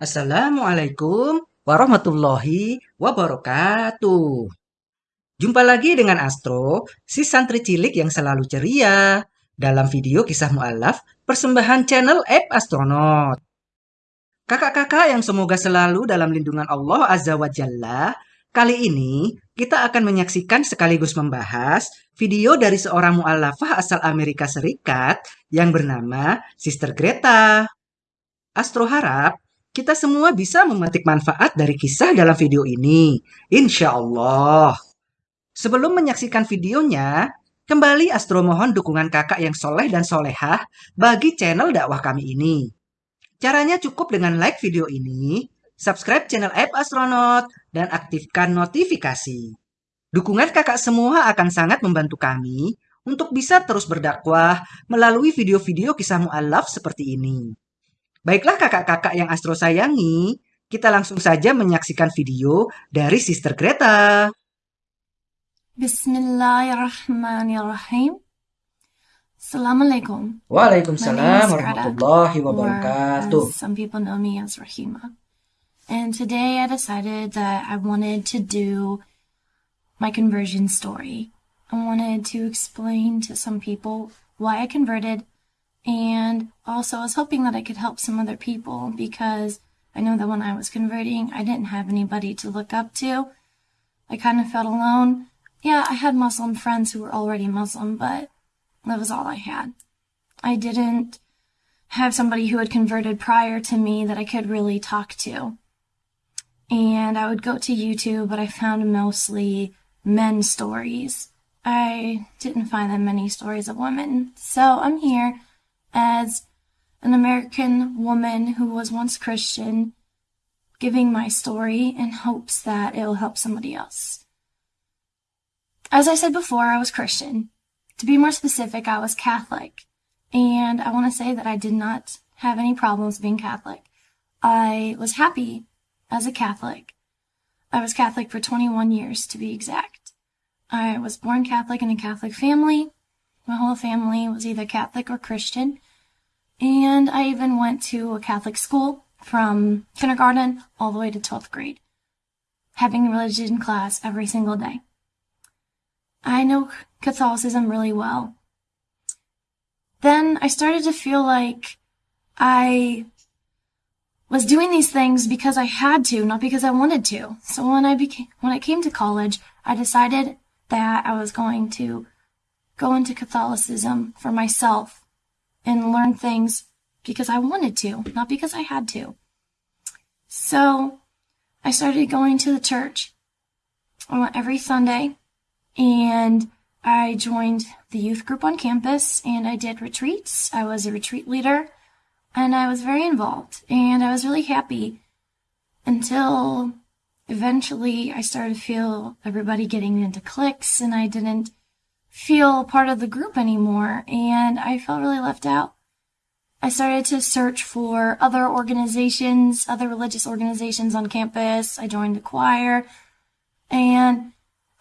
Assalamualaikum warahmatullahi wabarakatuh. Jumpa lagi dengan Astro, si santri cilik yang selalu ceria, dalam video kisah mu'alaf persembahan channel App Astronaut. Kakak-kakak yang semoga selalu dalam lindungan Allah Azza wa Jalla, kali ini kita akan menyaksikan sekaligus membahas video dari seorang mu'alafah asal Amerika Serikat yang bernama Sister Greta. Astro harap kita semua bisa memetik manfaat dari kisah dalam video ini. Insya Allah. Sebelum menyaksikan videonya, kembali Astro mohon dukungan kakak yang soleh dan solehah bagi channel dakwah kami ini. Caranya cukup dengan like video ini, subscribe channel App Astronaut, dan aktifkan notifikasi. Dukungan kakak semua akan sangat membantu kami untuk bisa terus berdakwah melalui video-video kisah mu'alaf seperti ini. Baiklah kakak-kakak yang Astro sayangi, kita langsung saja menyaksikan video dari Sister Greta. Bismillahirrahmanirrahim. Assalamualaikum. Waalaikumsalam warahmatullahi wabarakatuh. Some people know me as Rahima. And today I decided that I wanted to do my conversion story. I wanted to explain to some people why I converted and also, I was hoping that I could help some other people because I know that when I was converting, I didn't have anybody to look up to. I kind of felt alone. Yeah, I had Muslim friends who were already Muslim, but that was all I had. I didn't have somebody who had converted prior to me that I could really talk to. And I would go to YouTube, but I found mostly men stories. I didn't find that many stories of women. So I'm here as an American woman who was once Christian, giving my story in hopes that it will help somebody else. As I said before, I was Christian. To be more specific, I was Catholic. And I want to say that I did not have any problems being Catholic. I was happy as a Catholic. I was Catholic for 21 years to be exact. I was born Catholic in a Catholic family. My whole family was either Catholic or Christian. And I even went to a Catholic school from kindergarten all the way to 12th grade, having religion class every single day. I know Catholicism really well. Then I started to feel like I was doing these things because I had to, not because I wanted to. So when I became, when I came to college, I decided that I was going to go into Catholicism for myself and learn things because I wanted to, not because I had to. So I started going to the church. Every Sunday and I joined the youth group on campus and I did retreats. I was a retreat leader and I was very involved and I was really happy until eventually I started to feel everybody getting into cliques and I didn't feel part of the group anymore and I felt really left out. I started to search for other organizations, other religious organizations on campus. I joined the choir and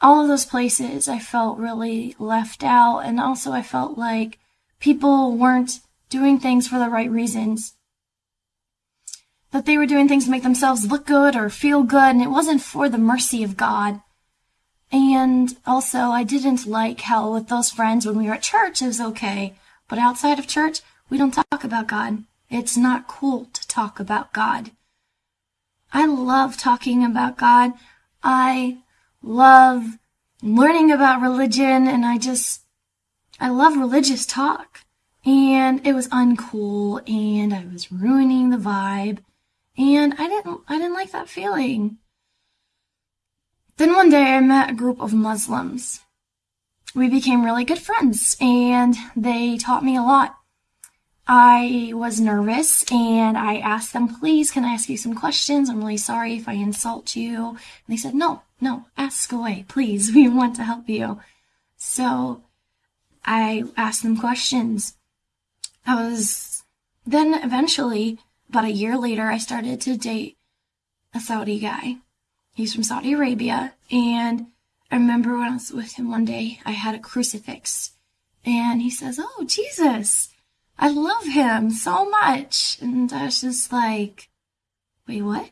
all of those places I felt really left out and also I felt like people weren't doing things for the right reasons. That they were doing things to make themselves look good or feel good and it wasn't for the mercy of God. And also, I didn't like how with those friends when we were at church, it was okay. But outside of church, we don't talk about God. It's not cool to talk about God. I love talking about God. I love learning about religion and I just, I love religious talk. And it was uncool and I was ruining the vibe. And I didn't, I didn't like that feeling. Then one day I met a group of Muslims. We became really good friends and they taught me a lot. I was nervous and I asked them, please, can I ask you some questions? I'm really sorry if I insult you. And they said, no, no, ask away, please. We want to help you. So I asked them questions. I was, then eventually, about a year later, I started to date a Saudi guy. He's from Saudi Arabia. And I remember when I was with him one day, I had a crucifix. And he says, Oh, Jesus, I love him so much. And I was just like, Wait, what?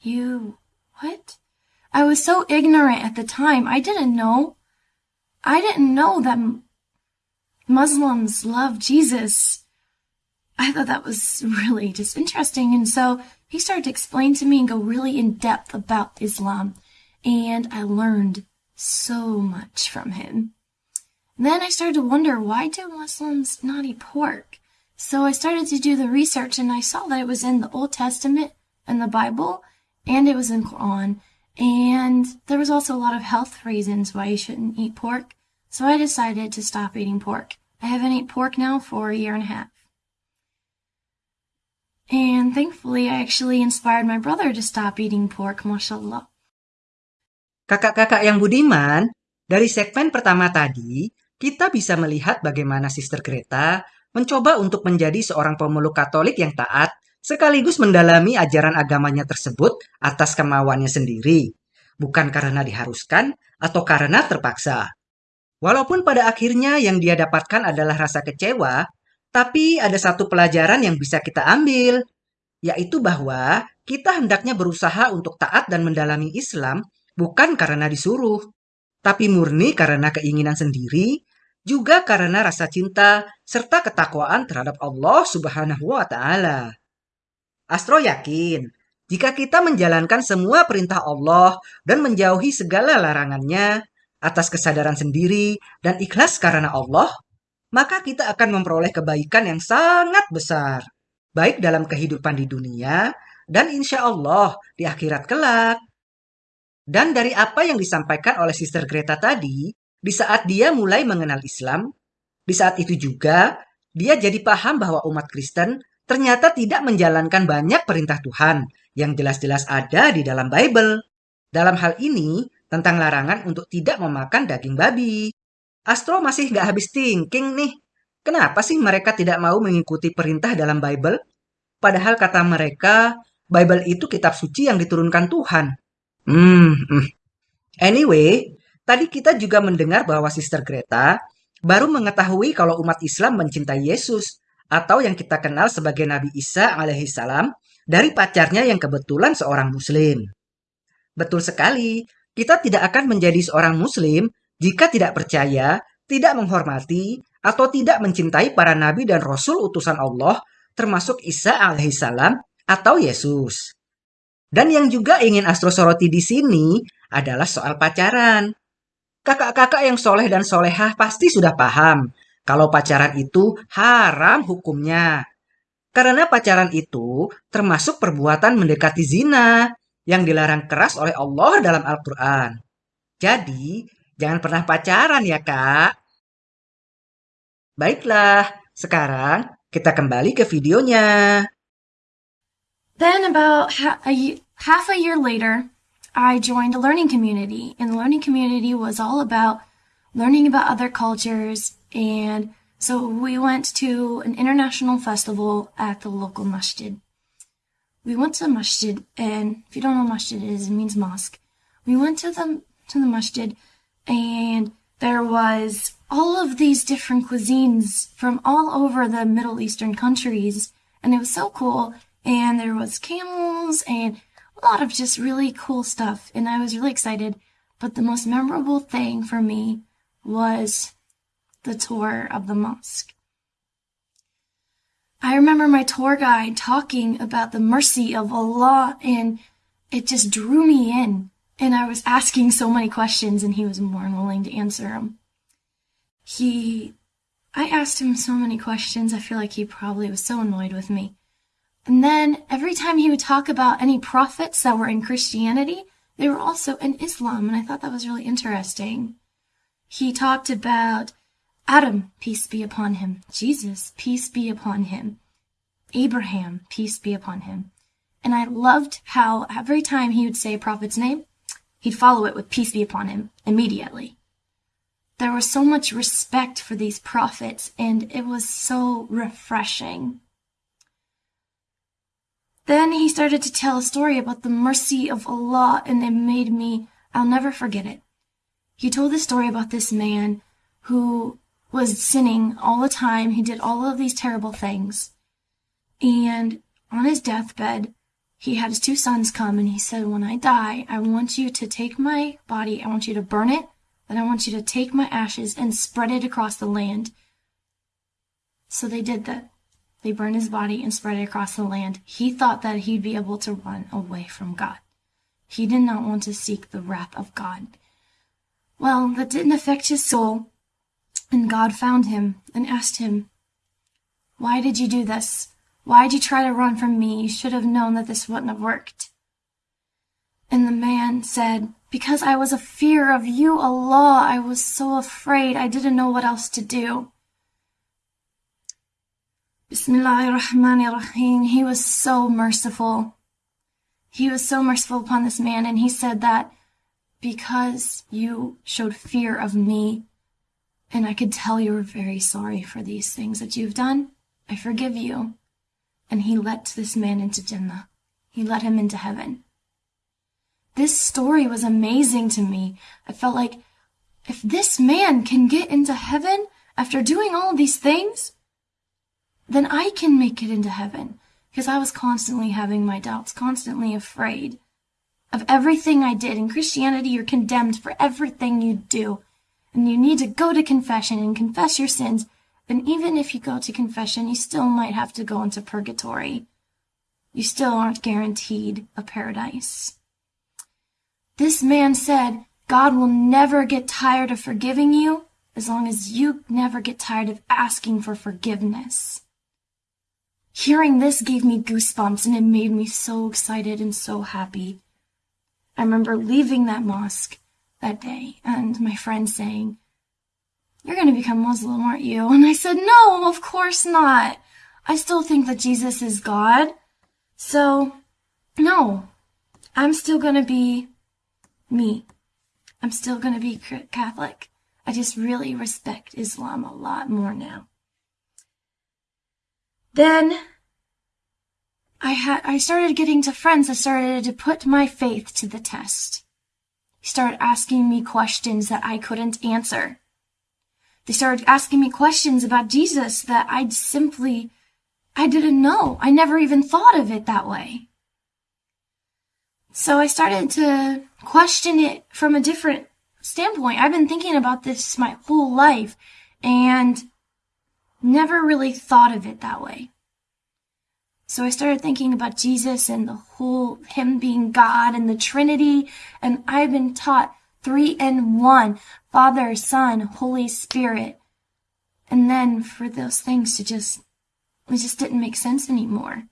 You, what? I was so ignorant at the time. I didn't know. I didn't know that Muslims love Jesus. I thought that was really just interesting. And so he started to explain to me and go really in depth about Islam. And I learned so much from him. Then I started to wonder why do Muslims not eat pork? So I started to do the research and I saw that it was in the Old Testament and the Bible and it was in Quran. And there was also a lot of health reasons why you shouldn't eat pork. So I decided to stop eating pork. I haven't eaten pork now for a year and a half. And thankfully, I actually inspired my brother to stop eating pork, mashallah. Kakak-kakak yang budiman, dari segmen pertama tadi, kita bisa melihat bagaimana Sister Greta mencoba untuk menjadi seorang pemeluk Katolik yang taat, sekaligus mendalami ajaran agamanya tersebut atas kemauannya sendiri, bukan karena diharuskan atau karena terpaksa. Walaupun pada akhirnya yang dia dapatkan adalah rasa kecewa, tapi ada satu pelajaran yang bisa kita ambil, yaitu bahwa kita hendaknya berusaha untuk taat dan mendalami Islam bukan karena disuruh, tapi murni karena keinginan sendiri, juga karena rasa cinta serta ketakwaan terhadap Allah Subhanahu wa Ta'ala. Astro yakin, jika kita menjalankan semua perintah Allah dan menjauhi segala larangannya atas kesadaran sendiri dan ikhlas karena Allah, maka kita akan memperoleh kebaikan yang sangat besar, baik dalam kehidupan di dunia dan insya Allah di akhirat kelak. Dan dari apa yang disampaikan oleh Sister Greta tadi, di saat dia mulai mengenal Islam, di saat itu juga dia jadi paham bahwa umat Kristen ternyata tidak menjalankan banyak perintah Tuhan yang jelas-jelas ada di dalam Bible. Dalam hal ini, tentang larangan untuk tidak memakan daging babi. Astro masih nggak habis thinking nih. Kenapa sih mereka tidak mau mengikuti perintah dalam Bible? Padahal kata mereka, Bible itu kitab suci yang diturunkan Tuhan. Hmm, hmm. Anyway, tadi kita juga mendengar bahwa Sister Greta baru mengetahui kalau umat Islam mencintai Yesus atau yang kita kenal sebagai Nabi Isa alaihissalam dari pacarnya yang kebetulan seorang muslim. Betul sekali, kita tidak akan menjadi seorang muslim jika tidak percaya, tidak menghormati, atau tidak mencintai para nabi dan rasul utusan Allah termasuk Isa alaihissalam atau Yesus. Dan yang juga ingin Astro soroti di sini adalah soal pacaran. Kakak-kakak yang soleh dan solehah pasti sudah paham kalau pacaran itu haram hukumnya. Karena pacaran itu termasuk perbuatan mendekati zina yang dilarang keras oleh Allah dalam Al-Quran. Jadi, jangan pernah pacaran ya kak. Baiklah, sekarang kita kembali ke videonya. Then, about ha- a, half a year later, I joined a learning community, and the learning community was all about learning about other cultures. And so we went to an international festival at the local masjid. We went to masjid, and if you don't know masjid is, it means mosque. We went to the to the masjid, and there was all of these different cuisines from all over the Middle Eastern countries, and it was so cool. And there was camels and a lot of just really cool stuff. And I was really excited. But the most memorable thing for me was the tour of the mosque. I remember my tour guide talking about the mercy of Allah and it just drew me in. And I was asking so many questions and he was more than willing to answer them. He, I asked him so many questions, I feel like he probably was so annoyed with me. And then every time he would talk about any prophets that were in Christianity, they were also in Islam, and I thought that was really interesting. He talked about Adam, peace be upon him, Jesus, peace be upon him, Abraham, peace be upon him. And I loved how every time he would say a prophet's name, he'd follow it with peace be upon him immediately. There was so much respect for these prophets, and it was so refreshing. Then he started to tell a story about the mercy of Allah, and it made me, I'll never forget it. He told the story about this man who was sinning all the time. He did all of these terrible things. And on his deathbed, he had his two sons come and he said, When I die, I want you to take my body, I want you to burn it, then I want you to take my ashes and spread it across the land. So they did that. They burned his body and spread it across the land. He thought that he'd be able to run away from God. He did not want to seek the wrath of God. Well, that didn't affect his soul, and God found him and asked him, Why did you do this? Why did you try to run from me? You should have known that this wouldn't have worked. And the man said, Because I was a fear of you, Allah. I was so afraid. I didn't know what else to do. Bismillahirrahmanirrahim. He was so merciful. He was so merciful upon this man, and he said that because you showed fear of me, and I could tell you were very sorry for these things that you've done, I forgive you. And he let this man into Jannah. He let him into heaven. This story was amazing to me. I felt like if this man can get into heaven after doing all these things, then I can make it into heaven. Because I was constantly having my doubts, constantly afraid of everything I did. In Christianity, you're condemned for everything you do. And you need to go to confession and confess your sins. And even if you go to confession, you still might have to go into purgatory. You still aren't guaranteed a paradise. This man said, God will never get tired of forgiving you as long as you never get tired of asking for forgiveness. Hearing this gave me goosebumps and it made me so excited and so happy. I remember leaving that mosque that day and my friend saying, You're going to become Muslim, aren't you? And I said, No, of course not. I still think that Jesus is God. So, no, I'm still going to be me. I'm still going to be Catholic. I just really respect Islam a lot more now. Then I had I started getting to friends that started to put my faith to the test. Started asking me questions that I couldn't answer. They started asking me questions about Jesus that I'd simply I didn't know. I never even thought of it that way. So I started to question it from a different standpoint. I've been thinking about this my whole life and never really thought of it that way. So I started thinking about Jesus and the whole Him being God and the Trinity, and I've been taught three in one Father, Son, Holy Spirit. And then for those things to just, it just didn't make sense anymore.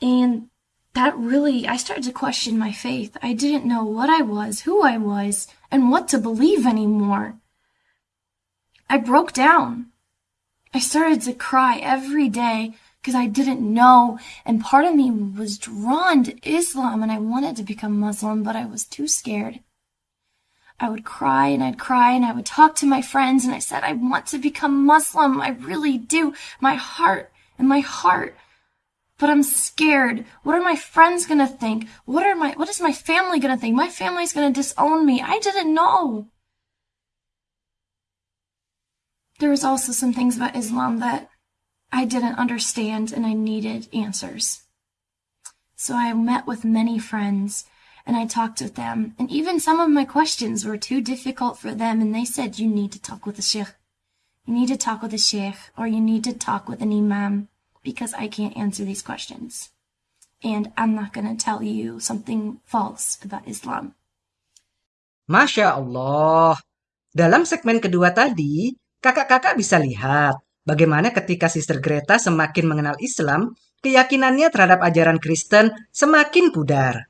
And that really, I started to question my faith. I didn't know what I was, who I was, and what to believe anymore. I broke down. I started to cry every day because I didn't know, and part of me was drawn to Islam and I wanted to become Muslim, but I was too scared. I would cry and I'd cry and I would talk to my friends and I said, I want to become Muslim. I really do. My heart and my heart but I'm scared. What are my friends gonna think? What are my what is my family gonna think? My family's gonna disown me. I didn't know. There was also some things about Islam that I didn't understand and I needed answers. So I met with many friends and I talked with them, and even some of my questions were too difficult for them, and they said, You need to talk with the sheikh. You need to talk with the sheikh, or you need to talk with an imam because I can't answer these questions. And I'm not going to tell you something false about Islam. Masya Allah. Dalam segmen kedua tadi, kakak-kakak bisa lihat bagaimana ketika Sister Greta semakin mengenal Islam, keyakinannya terhadap ajaran Kristen semakin pudar.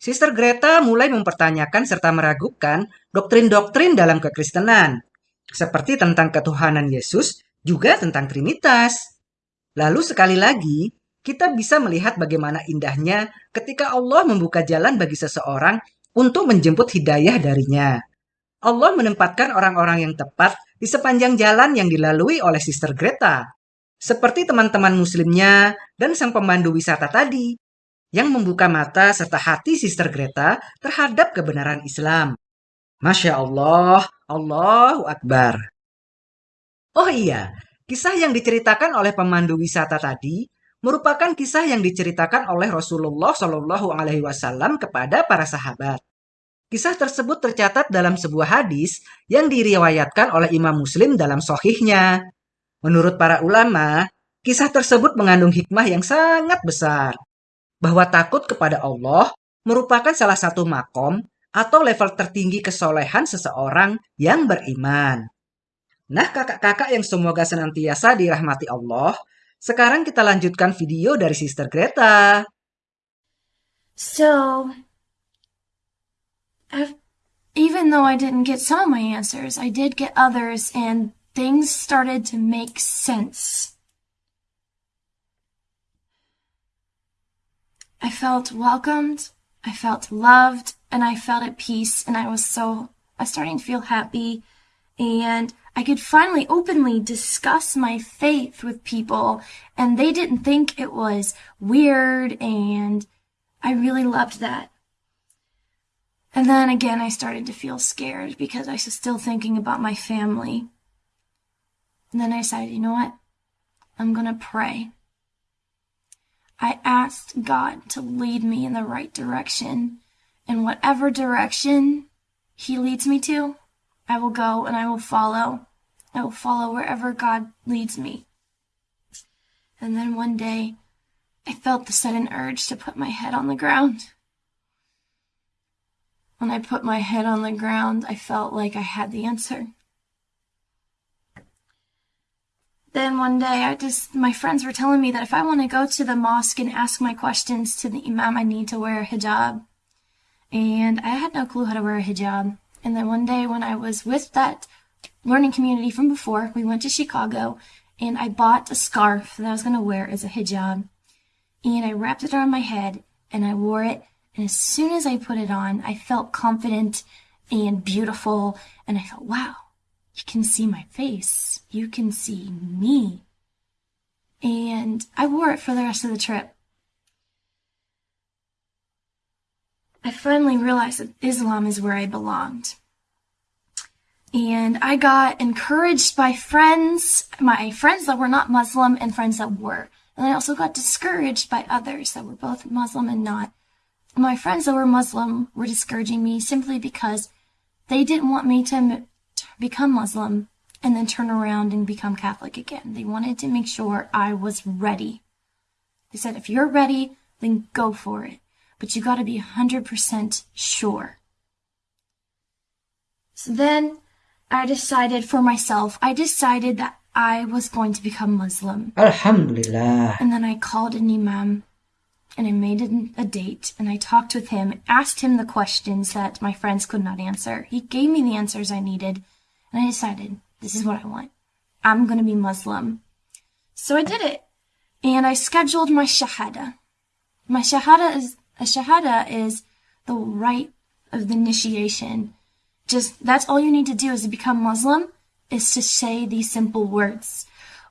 Sister Greta mulai mempertanyakan serta meragukan doktrin-doktrin dalam kekristenan, seperti tentang ketuhanan Yesus, juga tentang Trinitas. Lalu sekali lagi, kita bisa melihat bagaimana indahnya ketika Allah membuka jalan bagi seseorang untuk menjemput hidayah darinya. Allah menempatkan orang-orang yang tepat di sepanjang jalan yang dilalui oleh Sister Greta, seperti teman-teman muslimnya dan sang pemandu wisata tadi, yang membuka mata serta hati Sister Greta terhadap kebenaran Islam. Masya Allah, Allahu Akbar. Oh iya, Kisah yang diceritakan oleh pemandu wisata tadi merupakan kisah yang diceritakan oleh Rasulullah Shallallahu Alaihi Wasallam kepada para sahabat. Kisah tersebut tercatat dalam sebuah hadis yang diriwayatkan oleh Imam Muslim dalam sohihnya. Menurut para ulama, kisah tersebut mengandung hikmah yang sangat besar. Bahwa takut kepada Allah merupakan salah satu makom atau level tertinggi kesolehan seseorang yang beriman. Nah kakak-kakak yang semoga senantiasa dirahmati Allah, sekarang kita lanjutkan video dari Sister Greta. So, I've, even though I didn't get some of my answers, I did get others, and things started to make sense. I felt welcomed, I felt loved, and I felt at peace, and I was so, I was starting to feel happy, and I could finally openly discuss my faith with people, and they didn't think it was weird, and I really loved that. And then again, I started to feel scared because I was still thinking about my family. And then I decided, you know what? I'm going to pray. I asked God to lead me in the right direction. In whatever direction He leads me to, I will go and I will follow. I will follow wherever God leads me. And then one day, I felt the sudden urge to put my head on the ground. When I put my head on the ground, I felt like I had the answer. Then one day, I just, my friends were telling me that if I want to go to the mosque and ask my questions to the imam, I need to wear a hijab. And I had no clue how to wear a hijab. And then one day when I was with that learning community from before, we went to Chicago and I bought a scarf that I was going to wear as a hijab. And I wrapped it around my head and I wore it. And as soon as I put it on, I felt confident and beautiful. And I thought, wow, you can see my face. You can see me. And I wore it for the rest of the trip. I finally realized that Islam is where I belonged. And I got encouraged by friends, my friends that were not Muslim and friends that were. And I also got discouraged by others that were both Muslim and not. My friends that were Muslim were discouraging me simply because they didn't want me to become Muslim and then turn around and become Catholic again. They wanted to make sure I was ready. They said, if you're ready, then go for it. But you gotta be 100% sure. So then I decided for myself, I decided that I was going to become Muslim. Alhamdulillah. And then I called an imam and I made a date and I talked with him, asked him the questions that my friends could not answer. He gave me the answers I needed and I decided this is what I want. I'm going to be Muslim. So I did it and I scheduled my shahada. My shahada is a shahada is the rite of the initiation. Just that's all you need to do is to become Muslim is to say these simple words.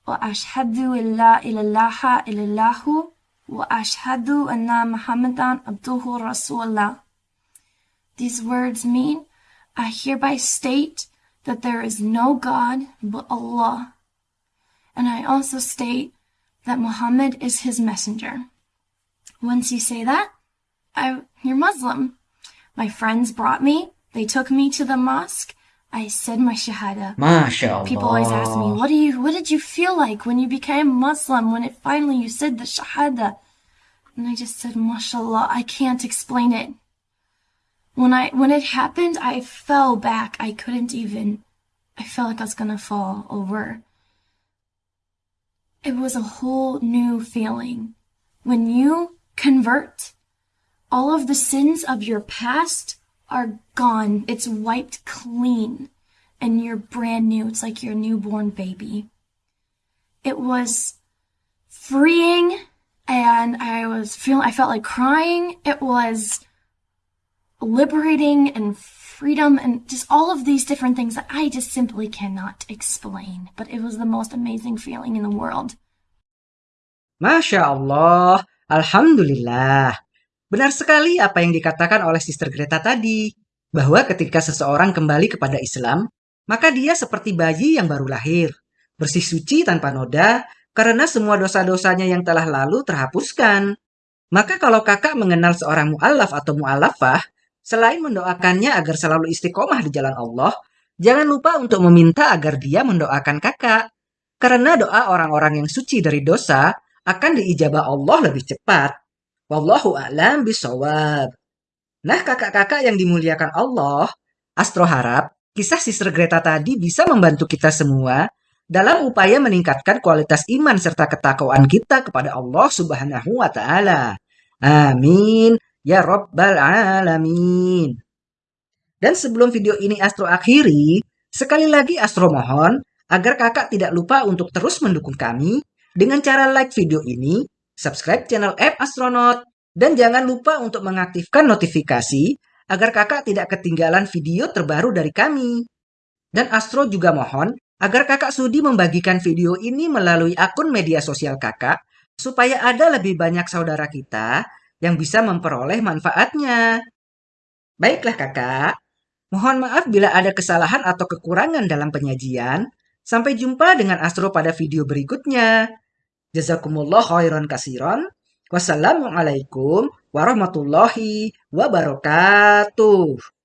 وأشهد أن لا إله إلا الله وأشهد أن محمدا عبده رسول الله. These words mean, I hereby state that there is no God but Allah. And I also state that Muhammad is his messenger. Once you say that, I, you're Muslim. My friends brought me, they took me to the mosque. I said my shahada. MashaAllah. People always ask me, what do you, what did you feel like when you became Muslim, when it finally you said the shahada? And I just said, mashallah, I can't explain it. When I, when it happened, I fell back. I couldn't even, I felt like I was gonna fall over. It was a whole new feeling. When you convert, all of the sins of your past are gone. It's wiped clean. And you're brand new. It's like your newborn baby. It was freeing and I was feeling, I felt like crying. It was liberating and freedom and just all of these different things that I just simply cannot explain. But it was the most amazing feeling in the world. Masya Allah, Alhamdulillah. Benar sekali apa yang dikatakan oleh Sister Greta tadi, bahwa ketika seseorang kembali kepada Islam, maka dia seperti bayi yang baru lahir, bersih suci tanpa noda, karena semua dosa-dosanya yang telah lalu terhapuskan. Maka kalau kakak mengenal seorang mu'alaf atau mu'alafah, selain mendoakannya agar selalu istiqomah di jalan Allah, jangan lupa untuk meminta agar dia mendoakan kakak. Karena doa orang-orang yang suci dari dosa akan diijabah Allah lebih cepat. Wallahu a'lam bisawab. Nah, kakak-kakak yang dimuliakan Allah, Astro harap kisah Sister Greta tadi bisa membantu kita semua dalam upaya meningkatkan kualitas iman serta ketakwaan kita kepada Allah Subhanahu wa taala. Amin ya rabbal alamin. Dan sebelum video ini Astro akhiri, sekali lagi Astro mohon agar kakak tidak lupa untuk terus mendukung kami dengan cara like video ini, subscribe channel app Astronaut, dan jangan lupa untuk mengaktifkan notifikasi agar kakak tidak ketinggalan video terbaru dari kami. Dan Astro juga mohon agar kakak Sudi membagikan video ini melalui akun media sosial kakak, supaya ada lebih banyak saudara kita yang bisa memperoleh manfaatnya. Baiklah kakak, mohon maaf bila ada kesalahan atau kekurangan dalam penyajian. Sampai jumpa dengan Astro pada video berikutnya. Jazakumullah khairan kasiron. Wassalamualaikum warahmatullahi wabarakatuh.